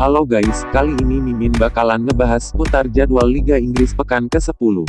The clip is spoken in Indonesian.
Halo guys, kali ini Mimin bakalan ngebahas putar jadwal Liga Inggris pekan ke-10.